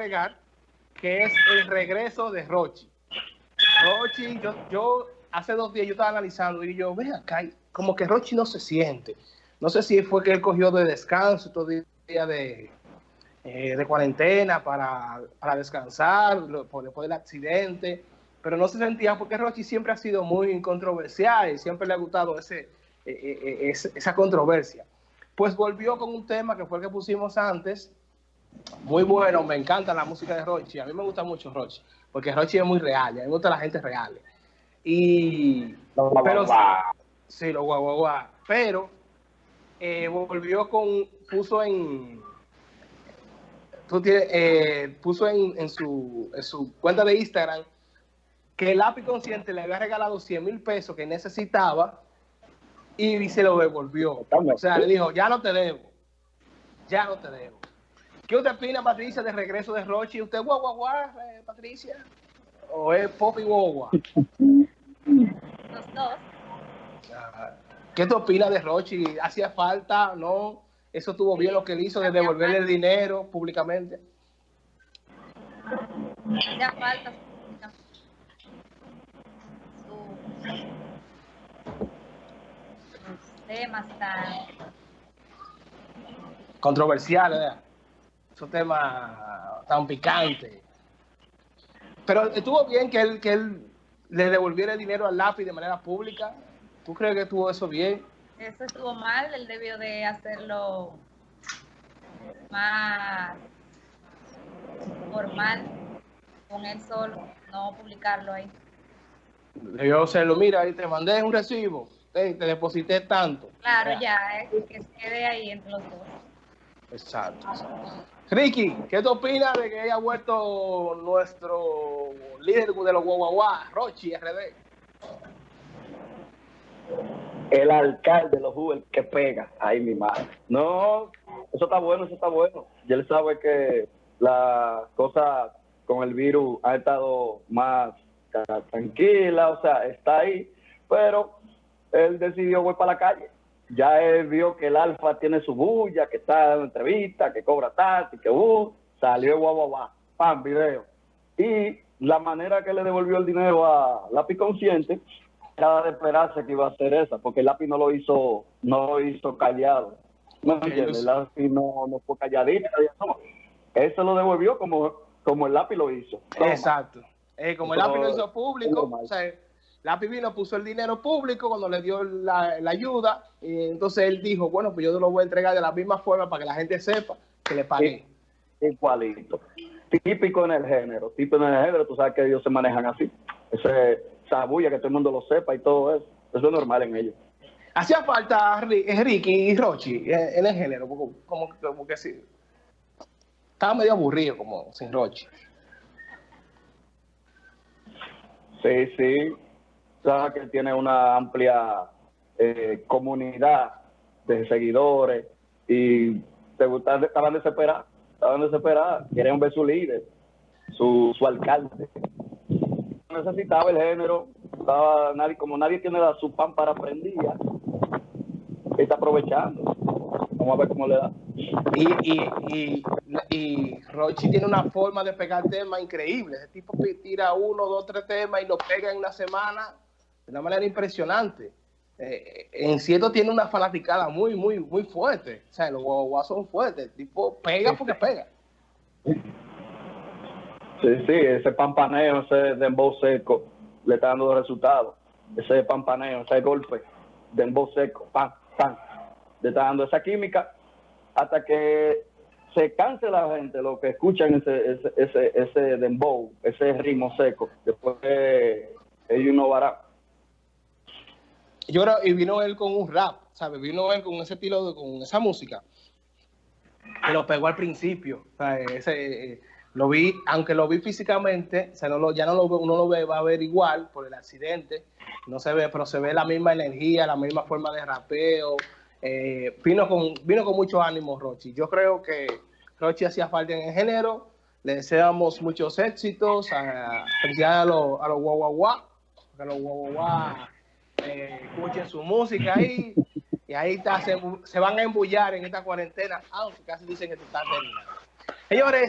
agregar, que es el regreso de Rochi. Rochi, yo, yo hace dos días yo estaba analizando y yo, ven acá, como que Rochi no se siente. No sé si fue que él cogió de descanso todo el día de, eh, de cuarentena para, para descansar por después del accidente, pero no se sentía porque Rochi siempre ha sido muy controversial y siempre le ha gustado ese, eh, eh, esa controversia. Pues volvió con un tema que fue el que pusimos antes, muy bueno, me encanta la música de Rochi, a mí me gusta mucho Rochi, porque Rochi es muy real, a mí me gusta la gente real. Y, pero, sí, lo guau, guau, guau, pero eh, volvió con, puso en, eh, puso en, en, su, en su cuenta de Instagram que el lápiz consciente le había regalado 100 mil pesos que necesitaba y se lo devolvió. O sea, le dijo, ya no te debo, ya no te debo. ¿Qué usted opina, Patricia, de regreso de Rochi? ¿Usted guau, guau, guau, eh, Patricia? ¿O es pop y guau, Los dos. ¿Qué te opinas de Rochi? ¿Hacía falta? ¿No? ¿Eso tuvo bien lo que él hizo de devolverle el dinero públicamente? Hacía falta sus temas tan controversiales, ¿verdad? Esos temas tan picantes. Pero estuvo bien que él, que él le devolviera el dinero al lápiz de manera pública. ¿Tú crees que estuvo eso bien? Eso estuvo mal, él debió de hacerlo más formal con él solo, no publicarlo ahí. Debió hacerlo, mira, ahí te mandé un recibo, te, te deposité tanto. Claro, ya, es que se quede ahí entre los dos. Exacto. Ricky, ¿qué te opinas de que haya vuelto nuestro líder de los Guaguaguá, Rochi RD? El alcalde de los Uber que pega. Ay, mi madre. No, eso está bueno, eso está bueno. Y él sabe que la cosa con el virus ha estado más tranquila, o sea, está ahí, pero él decidió ir para la calle ya él vio que el Alfa tiene su bulla, que está dando entrevista, que cobra tanto, que uh, salió guau, guau, guau, pam, video. Y la manera que le devolvió el dinero a Lápiz Consciente era de esperarse que iba a hacer esa, porque el Lápiz no lo hizo, no lo hizo callado. No, Lápiz no, no fue calladito. Él se lo devolvió como, como el Lápiz lo hizo. Exacto. Eh, como el Lápiz lo hizo público, o sea, la Vino puso el dinero público cuando le dio la, ayuda, y entonces él dijo, bueno, pues yo te lo voy a entregar de la misma forma para que la gente sepa que le pagué. Igualito. Típico en el género, típico en el género, tú sabes que ellos se manejan así. Ese, esa bulla, que todo el mundo lo sepa y todo eso. Eso es normal en ellos. Hacía falta Ricky y Rochi en el género, como, como, como que sí. Estaba medio aburrido como sin Rochi. Sí, sí que él tiene una amplia eh, comunidad de seguidores y te gusta, estaban desesperados, estaban desesperados, quieren ver su líder, su, su alcalde. Necesitaba el género, estaba nadie, como nadie tiene su pan para prendía, está aprovechando. Vamos a ver cómo le da. Y, y, y, y Rochi tiene una forma de pegar temas increíble. Ese tipo tira uno, dos, tres temas y lo pega en una semana de una manera impresionante. Eh, en cierto tiene una fanaticada muy, muy, muy fuerte. O sea, los guaguas son fuertes. El tipo pega porque pega. Sí, sí, ese pampaneo, ese dembow seco, le está dando resultados. Ese pampaneo, ese golpe, dembow seco, pam, pam, le está dando esa química hasta que se canse la gente, lo que escuchan ese, ese, ese, ese dembow, ese ritmo seco. Después ellos no van yo creo, y vino él con un rap, ¿sabes? Vino él con ese estilo, de, con esa música. Que lo pegó al principio. Ese, eh, lo vi, aunque lo vi físicamente, o sea, no lo, ya no lo, uno lo ve, va a ver igual por el accidente. No se ve, pero se ve la misma energía, la misma forma de rapeo. Eh, vino, con, vino con mucho ánimo Rochi. Yo creo que Rochi hacía falta en el género. Le deseamos muchos éxitos. A, a los, a los guau, a los guau, eh, escuchen su música ahí y ahí está, se, van a embullar en esta cuarentena, aunque casi dicen que está terminando. Señores,